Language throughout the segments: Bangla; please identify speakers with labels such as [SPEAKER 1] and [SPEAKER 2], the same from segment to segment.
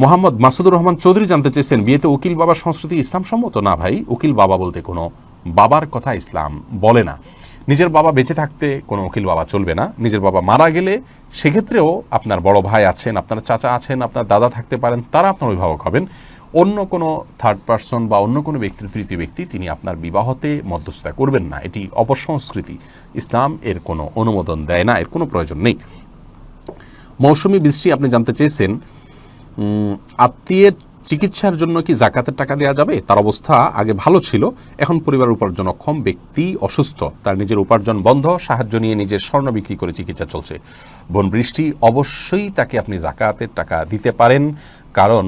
[SPEAKER 1] মোহাম্মদ মাসুদুর রহমান চৌধুরী জানতে চেয়েছেন, বিয়েতে উকিল বাবার সংস্কৃতি ইসলাম সম্মত না ভাই? উকিল বাবা বলতে কোনো বাবার কথা ইসলাম বলে না। নিজের বাবা বেঁচে থাকতে কোনো উকিল বাবা চলবে না। নিজের বাবা মারা গেলে সেক্ষেত্রেও আপনার বড় ভাই আছেন, আপনার চাচা আছেন, আপনার দাদা থাকতে পারেন, তারা আপনার অভিভাবক হবেন। অন্য কোনো থার্ড পার্সন বা অন্য কোনো ব্যক্তি, তৃতীয় ব্যক্তি তিনি আপনার বিবাহতে মধ্যস্থতা করবেন না। এটি অপসংস্কৃতি। ইসলাম এর কোনো অনুমোদন দেয় না, এর কোনো প্রয়োজন নেই। মৌসুমি বৃষ্টি আপনি জানতে চেয়েছেন আত্মীয়ের চিকিৎসার জন্য কি জাকাতের টাকা দেওয়া যাবে? তার অবস্থা আগে ভালো ছিল, এখন পরিবার উপার্জন অক্ষম, ব্যক্তি অসুস্থ, তার নিজের উপার্জন বন্ধ, সাহায্য নিয়ে নিজের স্বর্ণ বিক্রি করে চিকিৎসা চলছে। বোন বৃষ্টি, অবশ্যই তাকে আপনি জাকাতের টাকা দিতে পারেন, কারণ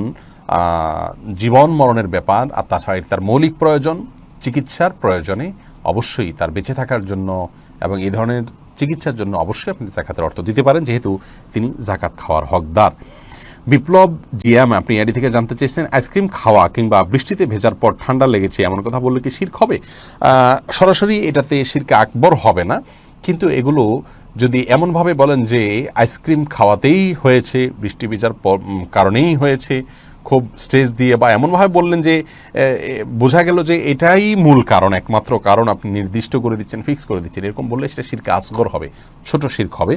[SPEAKER 1] জীবন মরণের ব্যাপার, আর তাছাড়া তার মৌলিক প্রয়োজন, চিকিৎসার প্রয়োজনে অবশ্যই তার বেঁচে থাকার জন্য এবং এই ধরনের চিকিৎসার জন্য অবশ্যই আপনি জাকাতের অর্থ দিতে পারেন, যেহেতু তিনি জাকাত খাওয়ার হকদার। বিপ্লব, জিয়াম, আপনি এডি থেকে জানতে চেয়েছেন, আইসক্রিম খাওয়া কিংবা বৃষ্টিতে ভেজার পর ঠান্ডা লেগেছে এমন কথা বললে কি শির্ক হবে? সরাসরি এটাতে শিরকে আকবর হবে না, কিন্তু এগুলো যদি এমনভাবে বলেন যে আইসক্রিম খাওয়াতেই হয়েছে, বৃষ্টি ভেজার কারণেই হয়েছে খুব স্ট্রেস দিয়ে বা এমনভাবে বললেন যে বোঝা গেল যে এটাই মূল কারণ, একমাত্র কারণ আপনি নির্দিষ্ট করে দিচ্ছেন, ফিক্স করে দিচ্ছেন। এরকম বললে সেটা শিরকে আসগর হবে, ছোট শির্ক হবে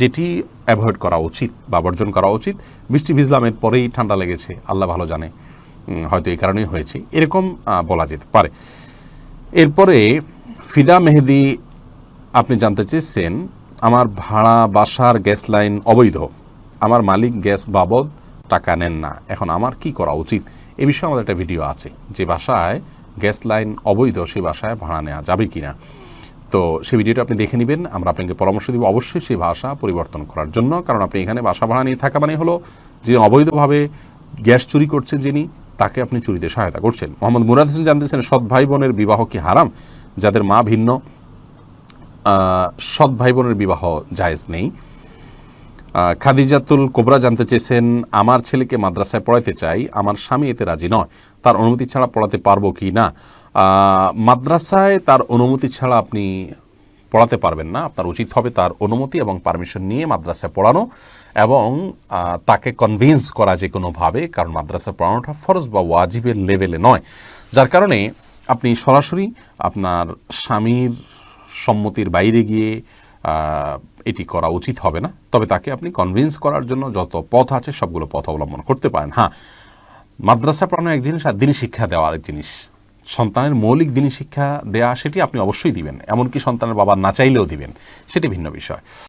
[SPEAKER 1] যেটি অ্যাভয়েড করা উচিত বা বর্জন করা উচিত। বৃষ্টি ভিজলামের পরেই ঠান্ডা লেগেছে, আল্লাহ ভালো জানে হয়তো এই কারণেই হয়েছে। এরকম বলা যেতে পারে। এরপরে ফিদা মেহেদি আপনি জানতে চেয়েছেন, আমার ভাড়া বাসার গ্যাস লাইন অবৈধ। আমার মালিক গ্যাস বাবদ টাকা নেন না। এখন আমার কি করা উচিত? এ বিষয়ে আমাদের একটা ভিডিও আছে, যে বাসায় গ্যাস লাইন অবৈধ সেই বাসায় ভাড়া নেওয়া যাবে কি না তো সেই ভিডিওটা আপনি দেখে নেবেন, আমরা আপনাকে পরামর্শ দিব অবশ্যই সেই ভাষা পরিবর্তন করার জন্য, কারণ আপনি এখানে বাসা ভাড়া নিয়ে থাকা মানে হলো যে অবৈধভাবে গ্যাস চুরি করছেন যিনি, তাকে আপনি চুরিতে সহায়তা করছেন। মোহাম্মদ মুরাদ হোসেন জানতেছেন সৎ ভাই বোনের বিবাহ কি হারাম? যাদের মা ভিন্ন সৎ ভাই বোনের বিবাহ জায়েজ নেই। খাদিজাতুল কোবরা জানতে চেয়েছেন, আমার ছেলেকে মাদ্রাসায় পড়াতে চাই, আমার স্বামী এতে রাজি নয়। তার অনুমতি ছাড়া পড়াতে পারব কি না? মাদ্রাসায় তার অনুমতি ছাড়া আপনি পড়াতে পারবেন না। আপনার উচিত হবে তার অনুমতি এবং পারমিশন নিয়ে মাদ্রাসায় পড়ানো এবং তাকে কনভিন্স করা যে কোনোভাবে কারণ মাদ্রাসায় পড়ানোটা ফরজ বা ওয়াজিবের লেভেলে নয়। যার কারণে আপনি সরাসরি আপনার স্বামীর সম্মতির বাইরে গিয়ে এটি করা উচিত হবে না। তবে তাকে আপনি কনভিন্স করার জন্য যত পথ আছে সবগুলো পথ অবলম্বন করতে পারেন। হ্যাঁ মাদ্রাসা পড়ানো এক জিনিস আর দিনী শিক্ষা দেওয়া আরেক জিনিস। সন্তানের মৌলিক দিনী শিক্ষা দেওয়া সেটি আপনি অবশ্যই দিবেন। এমনকি সন্তানের বাবা না চাইলেও দিবেন। সেটি ভিন্ন বিষয়।